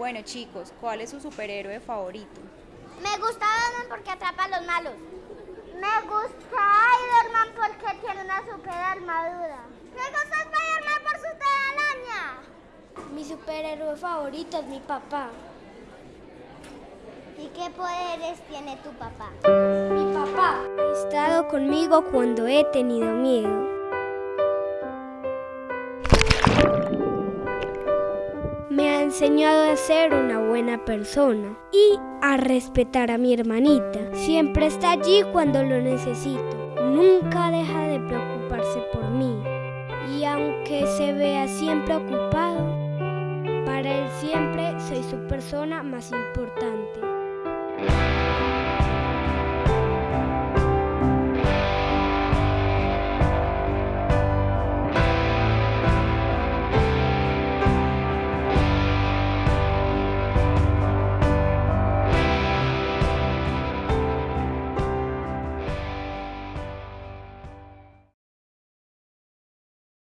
Bueno chicos, ¿cuál es su superhéroe favorito? Me gusta Batman porque atrapa a los malos. Me gusta Spider-Man porque tiene una super armadura. Me gusta Spider-Man por su telaraña. Mi superhéroe favorito es mi papá. ¿Y qué poderes tiene tu papá? Mi papá ha estado conmigo cuando he tenido miedo. Enseñado a ser una buena persona y a respetar a mi hermanita. Siempre está allí cuando lo necesito. Nunca deja de preocuparse por mí. Y aunque se vea siempre ocupado, para él siempre soy su persona más importante.